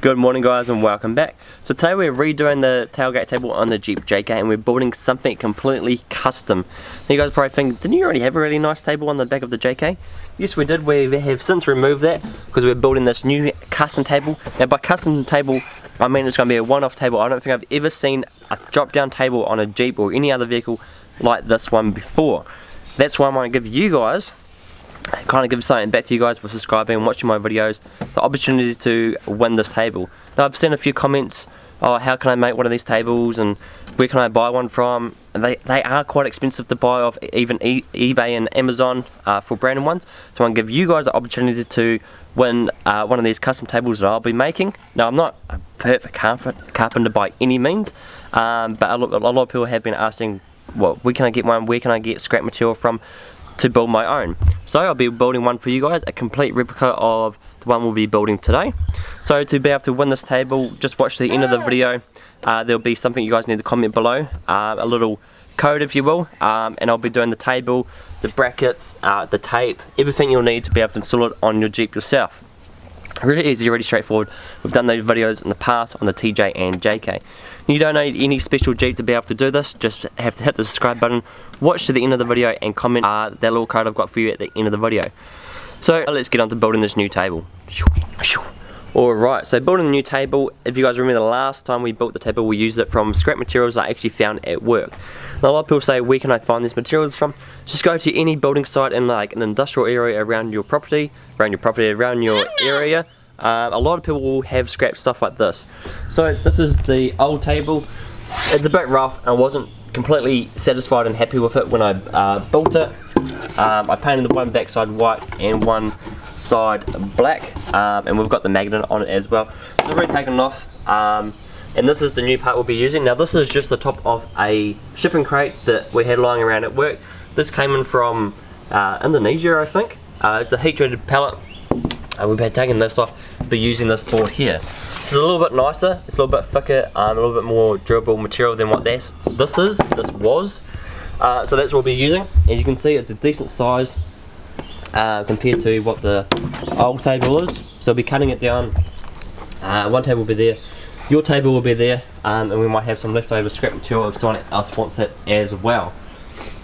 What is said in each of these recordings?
Good morning guys and welcome back. So today we're redoing the tailgate table on the Jeep JK and we're building something completely custom. Now you guys probably think, didn't you already have a really nice table on the back of the JK? Yes we did, we have since removed that because we're building this new custom table. Now by custom table, I mean it's going to be a one-off table. I don't think I've ever seen a drop-down table on a Jeep or any other vehicle like this one before. That's why I want to give you guys kind of give something back to you guys for subscribing and watching my videos, the opportunity to win this table. Now I've seen a few comments, oh how can I make one of these tables and where can I buy one from? And they, they are quite expensive to buy off even e eBay and Amazon uh, for branded ones. So I want to give you guys the opportunity to win uh, one of these custom tables that I'll be making. Now I'm not a perfect carpenter by any means, um, but a a lot of people have been asking, well, where can I get one, where can I get scrap material from? To build my own. So I'll be building one for you guys, a complete replica of the one we'll be building today. So to be able to win this table, just watch the end of the video. Uh, there'll be something you guys need to comment below, uh, a little code if you will, um, and I'll be doing the table, the brackets, uh, the tape, everything you'll need to be able to install it on your Jeep yourself. Really easy, really straightforward. We've done those videos in the past on the TJ and JK. You don't need any special Jeep to be able to do this, just have to hit the subscribe button, watch to the end of the video and comment uh, that little code I've got for you at the end of the video. So let's get on to building this new table. Alright, so building a new table, if you guys remember the last time we built the table we used it from scrap materials I actually found at work. Now a lot of people say where can I find these materials from? Just go to any building site in like an industrial area around your property, around your property, around your area. Uh, a lot of people will have scrap stuff like this. So this is the old table. It's a bit rough and I wasn't completely satisfied and happy with it when I uh, built it. Um, I painted the one backside white and one side black um, and we've got the magnet on it as well. I've already taken off um, and this is the new part we'll be using. Now this is just the top of a shipping crate that we had lying around at work. This came in from uh, Indonesia I think. Uh, it's a heat treated pallet. Uh, we've been taking this off, be using this board here. It's a little bit nicer, it's a little bit thicker, um, a little bit more durable material than what this, this is, this was. Uh, so that's what we'll be using. As you can see it's a decent size uh, compared to what the old table is. So we'll be cutting it down. Uh, one table will be there, your table will be there, um, and we might have some leftover scrap material if someone else wants it as well.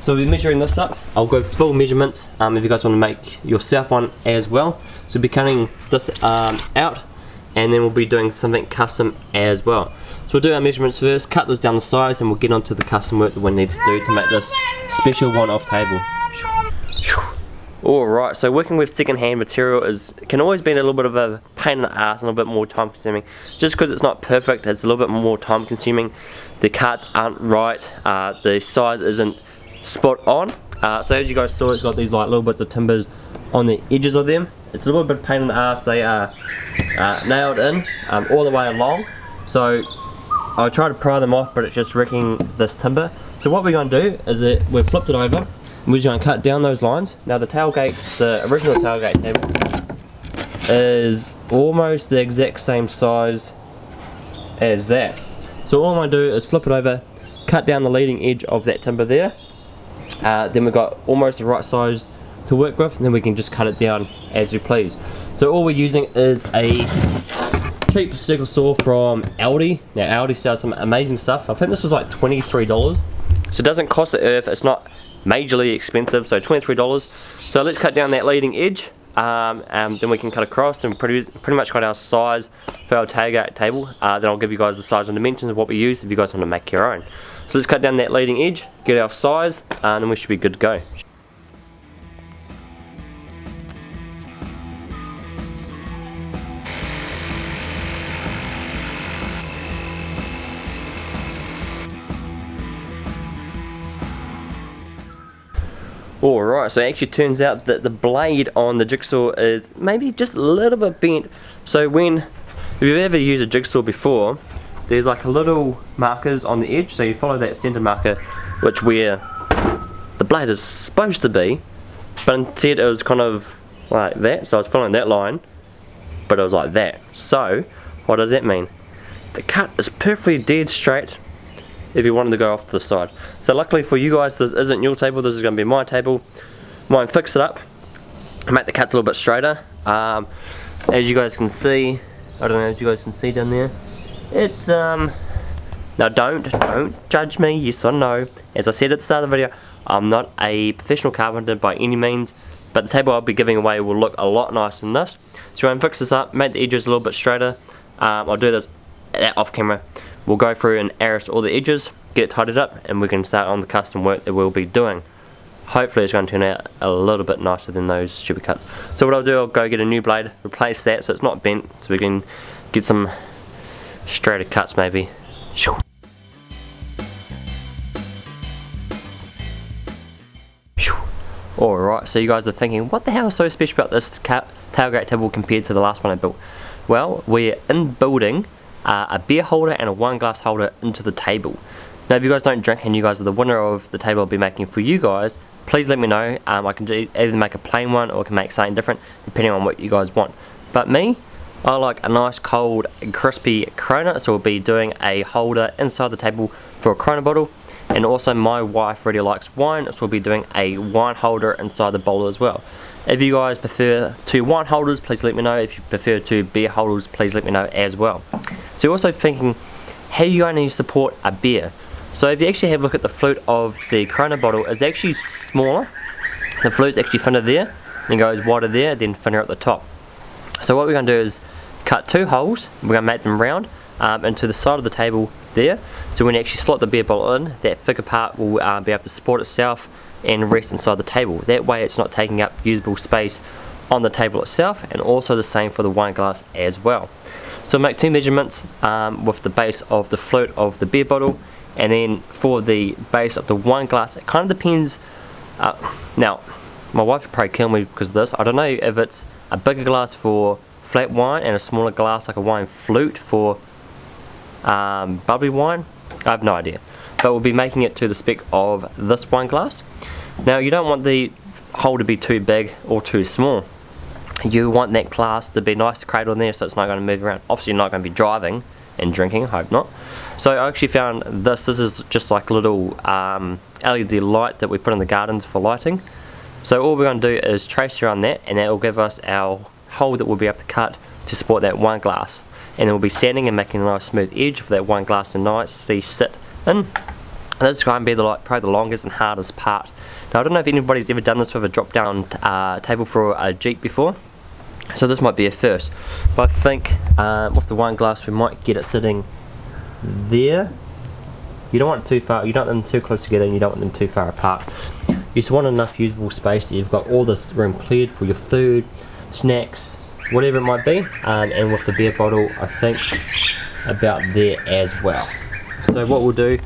So we'll be measuring this up. I'll go full measurements um, if you guys want to make yourself one as well. So we'll be cutting this um, out and then we'll be doing something custom as well. So we'll do our measurements first, cut this down the size and we'll get on to the custom work that we need to do to make this special one-off table. Alright, so working with second-hand material is can always be a little bit of a pain in the ass and a little bit more time consuming. Just because it's not perfect, it's a little bit more time consuming. The cuts aren't right, uh, the size isn't spot on. Uh, so as you guys saw, it's got these like little bits of timbers on the edges of them. It's a little bit of pain in the ass. They are uh, nailed in um, all the way along. So I'll try to pry them off, but it's just wrecking this timber. So what we're going to do is that we've flipped it over we're just going to cut down those lines. Now the tailgate, the original tailgate table is almost the exact same size as that. So all I'm to do is flip it over, cut down the leading edge of that timber there. Uh, then we've got almost the right size to work with and then we can just cut it down as we please. So all we're using is a cheap circle saw from Aldi. Now Aldi sells some amazing stuff. I think this was like $23. So it doesn't cost the earth, it's not majorly expensive, so $23. So let's cut down that leading edge. Um, and then we can cut across and pretty, pretty much got our size for our tailgate table. Uh, then I'll give you guys the size and dimensions of what we use if you guys want to make your own. So let's cut down that leading edge, get our size, and then we should be good to go. Alright, so it actually turns out that the blade on the jigsaw is maybe just a little bit bent. So when, if you've ever used a jigsaw before, there's like a little markers on the edge, so you follow that center marker, which where the blade is supposed to be, but instead it was kind of like that, so I was following that line, but it was like that. So, what does that mean? The cut is perfectly dead straight, if you wanted to go off to the side. So luckily for you guys, this isn't your table, this is going to be my table. Mine fix it up, make the cuts a little bit straighter. Um, as you guys can see, I don't know if you guys can see down there. It's, um, now don't, don't judge me, yes or no. As I said at the start of the video, I'm not a professional carpenter by any means, but the table I'll be giving away will look a lot nicer than this. So I'm fix this up, make the edges a little bit straighter. Um, I'll do this off camera. We'll go through and arris all the edges, get it tidied up, and we can start on the custom work that we'll be doing. Hopefully it's going to turn out a little bit nicer than those stupid cuts. So what I'll do, I'll go get a new blade, replace that so it's not bent, so we can get some straighter cuts maybe. Alright, so you guys are thinking, what the hell is so special about this tailgate table compared to the last one I built? Well, we're in building uh, a beer holder and a wine glass holder into the table. Now if you guys don't drink and you guys are the winner of the table I'll be making for you guys, please let me know. Um, I can either make a plain one or I can make something different depending on what you guys want. But me, I like a nice cold crispy Corona so we'll be doing a holder inside the table for a Corona bottle and also my wife really likes wine so we'll be doing a wine holder inside the bowl as well. If you guys prefer two wine holders please let me know. If you prefer two beer holders please let me know as well. So you're also thinking how are you going to support a beer? So if you actually have a look at the flute of the Corona bottle it's actually smaller. The flute's actually thinner there then goes wider there then thinner at the top. So what we're going to do is cut two holes, we're going to make them round um, into the side of the table there. So when you actually slot the beer bottle in, that thicker part will uh, be able to support itself and rest inside the table. That way it's not taking up usable space on the table itself and also the same for the wine glass as well. So make two measurements um, with the base of the float of the beer bottle and then for the base of the wine glass it kind of depends uh, now my wife would probably kill me because of this I don't know if it's a bigger glass for flat wine and a smaller glass like a wine flute for um, bubbly wine? I have no idea. But we'll be making it to the spec of this wine glass. Now you don't want the hole to be too big or too small. You want that glass to be nice to cradle in there so it's not going to move around. Obviously you're not going to be driving and drinking, I hope not. So I actually found this, this is just like a little um, LED light that we put in the gardens for lighting. So all we're going to do is trace around that and that will give us our hole that we'll be able to cut to support that one glass and then we'll be sanding and making a nice smooth edge for that one glass to nicely sit in. this is going to be the, like, probably the longest and hardest part. Now I don't know if anybody's ever done this with a drop down uh, table for a Jeep before so this might be a first but I think uh, with the wine glass we might get it sitting there you don't want it too far, you don't want them too close together and you don't want them too far apart you just want enough usable space that you've got all this room cleared for your food snacks, whatever it might be. Um, and with the beer bottle, I think about there as well. So what we'll do,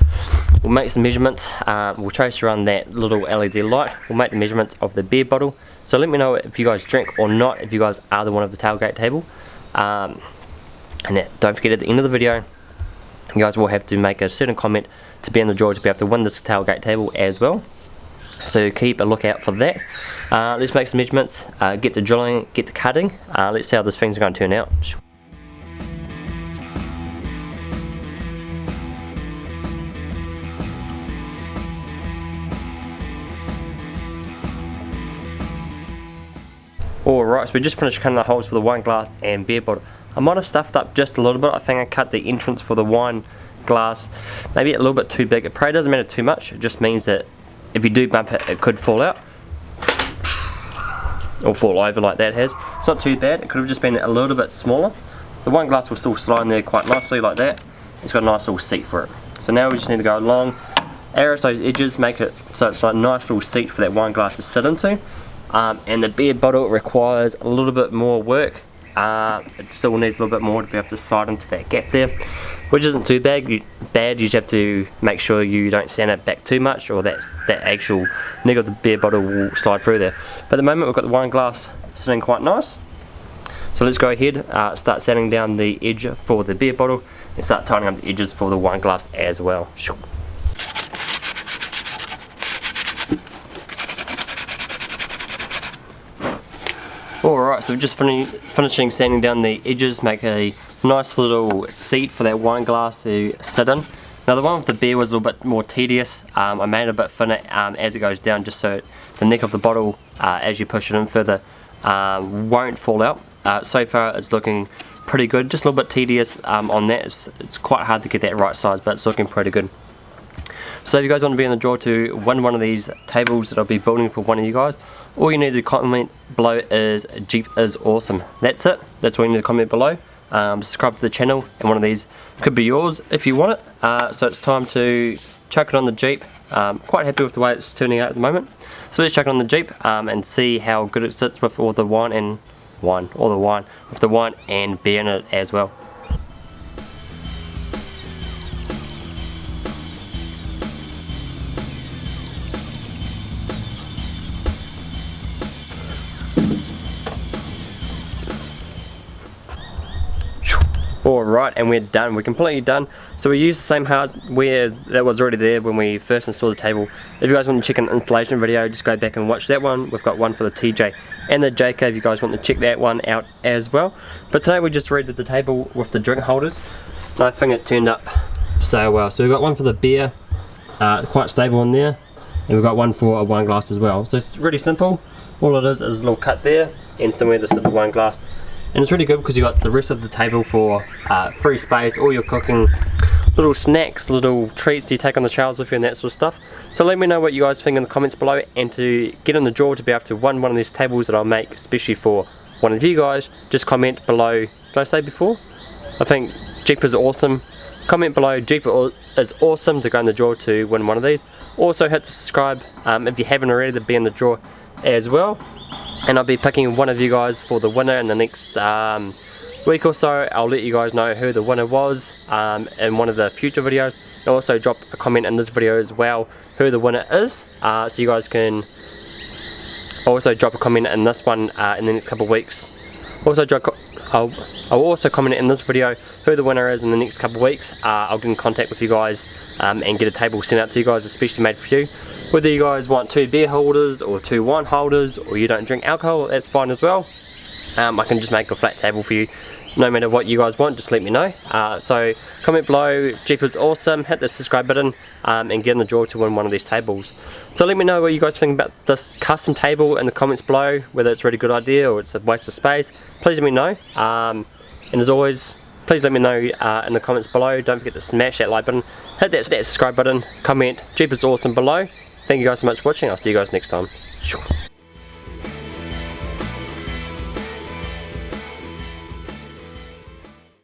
we'll make some measurements. Uh, we'll trace around that little LED light. We'll make the measurements of the beer bottle. So let me know if you guys drink or not, if you guys are the one of the tailgate table. Um, and don't forget at the end of the video, you guys will have to make a certain comment to be in the draw to be able to win this tailgate table as well so keep a lookout for that. Uh, let's make some measurements, uh, get the drilling, get the cutting. Uh, let's see how this thing's are going to turn out. Alright, so we just finished cutting the holes for the wine glass and beer bottle. I might have stuffed up just a little bit. I think I cut the entrance for the wine glass maybe a little bit too big. It probably doesn't matter too much. It just means that if you do bump it, it could fall out. Or fall over like that has. It's not too bad, it could have just been a little bit smaller. The wine glass will still slide in there quite nicely like that. It's got a nice little seat for it. So now we just need to go along, arris those edges, make it so it's like a nice little seat for that wine glass to sit into. Um, and the beer bottle requires a little bit more work. Uh, it still needs a little bit more to be able to slide into that gap there which isn't too bad. You, bad. You just have to make sure you don't sand it back too much, or that that actual neck of the beer bottle will slide through there. But at the moment, we've got the wine glass sitting quite nice. So let's go ahead, uh, start sanding down the edge for the beer bottle, and start tightening up the edges for the wine glass as well. Alright, so we're just fin finishing sanding down the edges, make a nice little seat for that wine glass to sit in. Now the one with the beer was a little bit more tedious. Um, I made it a bit thinner um, as it goes down just so the neck of the bottle, uh, as you push it in further, uh, won't fall out. Uh, so far it's looking pretty good. Just a little bit tedious um, on that. It's, it's quite hard to get that right size, but it's looking pretty good. So if you guys want to be in the draw to win one of these tables that I'll be building for one of you guys, all you need to comment below is Jeep is awesome. That's it. That's all you need to comment below. Um, subscribe to the channel and one of these could be yours if you want it. Uh, so it's time to chuck it on the Jeep. Um, quite happy with the way it's turning out at the moment. So let's chuck it on the Jeep um, and see how good it sits with all the wine and wine, all the wine, with the wine and beer in it as well. Alright, and we're done. We're completely done. So we used the same hardware that was already there when we first installed the table. If you guys want to check an installation video, just go back and watch that one. We've got one for the TJ and the JK if you guys want to check that one out as well. But today we just redid the table with the drink holders. I think it turned up so well. So we've got one for the beer, uh, quite stable in there. And we've got one for a wine glass as well. So it's really simple. All it is is a little cut there and somewhere to sit the wine glass and it's really good because you've got the rest of the table for uh, free space, all your cooking, little snacks, little treats you take on the trails with you and that sort of stuff. So let me know what you guys think in the comments below and to get in the draw to be able to win one of these tables that I'll make especially for one of you guys, just comment below, did I say before? I think Jeep is awesome. Comment below Jeep is awesome to go in the draw to win one of these. Also hit the subscribe um, if you haven't already to be in the draw as well and I'll be picking one of you guys for the winner in the next um, week or so. I'll let you guys know who the winner was um, in one of the future videos. And also drop a comment in this video as well who the winner is. Uh, so you guys can also drop a comment in this one uh, in the next couple of weeks. Also I'll, I'll also comment in this video who the winner is in the next couple of weeks. Uh, I'll get in contact with you guys um, and get a table sent out to you guys especially made for you whether you guys want two beer holders or two wine holders or you don't drink alcohol, that's fine as well. Um, I can just make a flat table for you. No matter what you guys want just let me know. Uh, so comment below Jeep is awesome hit the subscribe button um, and get in the draw to win one of these tables. So let me know what you guys think about this custom table in the comments below whether it's a really good idea or it's a waste of space. Please let me know. Um, and as always please let me know uh, in the comments below. Don't forget to smash that like button hit that, that subscribe button comment Jeep is awesome below Thank you guys so much for watching. I'll see you guys next time.